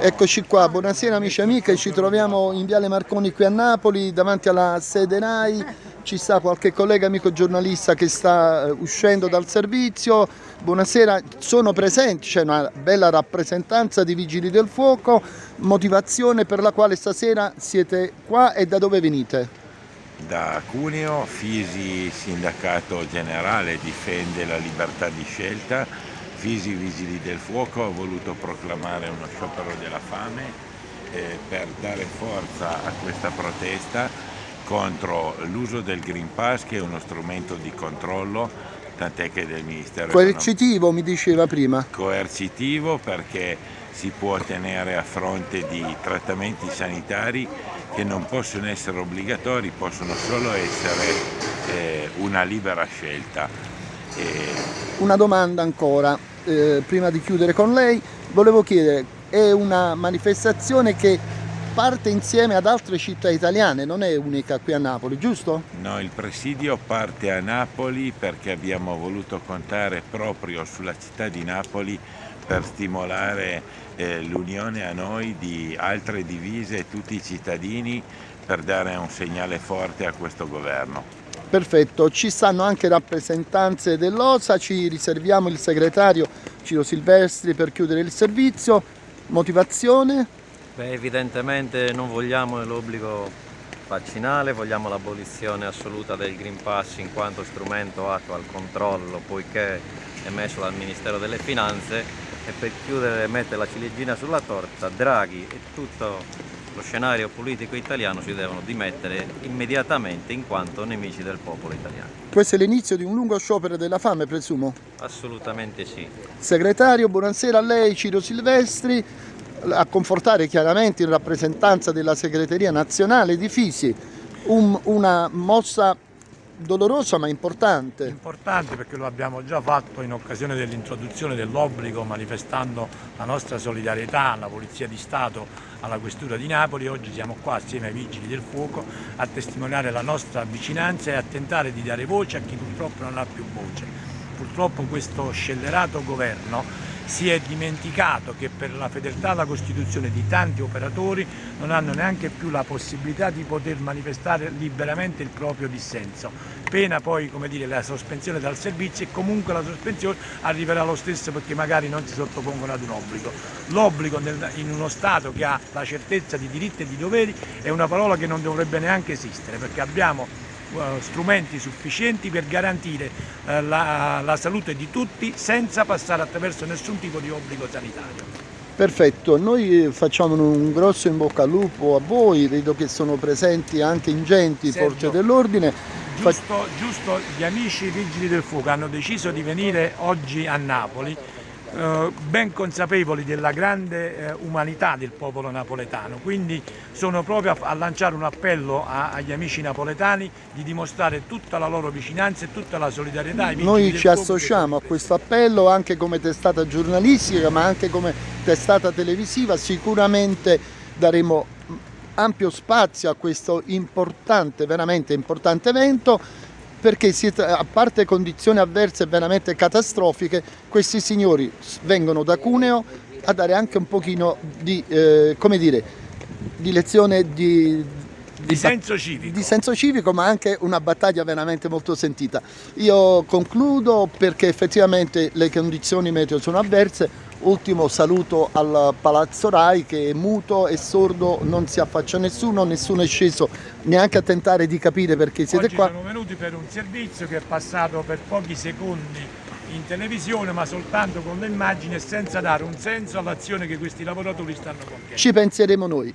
Eccoci qua, buonasera amici e amiche, ci troviamo in Viale Marconi qui a Napoli, davanti alla sede RAI, ci sta qualche collega amico giornalista che sta eh, uscendo dal servizio, buonasera, sono presenti, c'è una bella rappresentanza di Vigili del Fuoco, motivazione per la quale stasera siete qua e da dove venite? Da Cuneo, Fisi Sindacato Generale difende la libertà di scelta, Fisi Vigili del Fuoco ha voluto proclamare uno sciopero della fame eh, per dare forza a questa protesta contro l'uso del Green Pass che è uno strumento di controllo tant'è che del Ministero Coercitivo mi diceva prima. Coercitivo perché si può ottenere a fronte di trattamenti sanitari che non possono essere obbligatori, possono solo essere eh, una libera scelta. E... Una domanda ancora, eh, prima di chiudere con lei, volevo chiedere, è una manifestazione che parte insieme ad altre città italiane, non è unica qui a Napoli, giusto? No, il presidio parte a Napoli perché abbiamo voluto contare proprio sulla città di Napoli per stimolare eh, l'unione a noi di altre divise e tutti i cittadini per dare un segnale forte a questo governo. Perfetto, ci stanno anche rappresentanze dell'OSA, ci riserviamo il segretario Ciro Silvestri per chiudere il servizio. Motivazione? Beh, evidentemente non vogliamo l'obbligo vaccinale, vogliamo l'abolizione assoluta del Green Pass in quanto strumento atto al controllo poiché è messo dal Ministero delle Finanze e per chiudere e mettere la ciliegina sulla torta Draghi e tutto lo scenario politico italiano si devono dimettere immediatamente in quanto nemici del popolo italiano. Questo è l'inizio di un lungo sciopero della fame, presumo? Assolutamente sì. Segretario, buonasera a lei, Ciro Silvestri, a confortare chiaramente in rappresentanza della segreteria nazionale di Fisi un, una mossa dolorosa ma importante. Importante perché lo abbiamo già fatto in occasione dell'introduzione dell'obbligo manifestando la nostra solidarietà alla Polizia di Stato, alla Questura di Napoli. Oggi siamo qua assieme ai Vigili del Fuoco a testimoniare la nostra vicinanza e a tentare di dare voce a chi purtroppo non ha più voce. Purtroppo questo scellerato governo si è dimenticato che per la fedeltà alla Costituzione di tanti operatori non hanno neanche più la possibilità di poter manifestare liberamente il proprio dissenso, pena poi come dire, la sospensione dal servizio e comunque la sospensione arriverà lo stesso perché magari non si sottopongono ad un obbligo. L'obbligo in uno Stato che ha la certezza di diritti e di doveri è una parola che non dovrebbe neanche esistere perché abbiamo strumenti sufficienti per garantire eh, la, la salute di tutti senza passare attraverso nessun tipo di obbligo sanitario. Perfetto, noi facciamo un grosso in bocca al lupo a voi, vedo che sono presenti anche ingenti forze dell'ordine. Giusto, giusto, gli amici vigili del fuoco hanno deciso di venire oggi a Napoli eh, ben consapevoli della grande eh, umanità del popolo napoletano, quindi sono proprio a, lanciare un appello agli amici napoletani di dimostrare tutta la loro vicinanza e tutta la solidarietà. Noi ci associamo a questo appello anche come testata giornalistica ma anche come testata televisiva, sicuramente daremo ampio spazio a questo importante, veramente importante evento perché a parte condizioni avverse veramente catastrofiche, questi signori vengono da Cuneo a dare anche un pochino di, eh, come dire, di lezione di, di, senso civico. di senso civico ma anche una battaglia veramente molto sentita. Io concludo perché effettivamente le condizioni meteo sono avverse, Ultimo saluto al Palazzo Rai che è muto e sordo, non si affaccia nessuno, nessuno è sceso neanche a tentare di capire perché siete Oggi qua. sono venuti per un servizio che è passato per pochi secondi in televisione ma soltanto con le immagini e senza dare un senso all'azione che questi lavoratori stanno compiendo. Ci penseremo noi.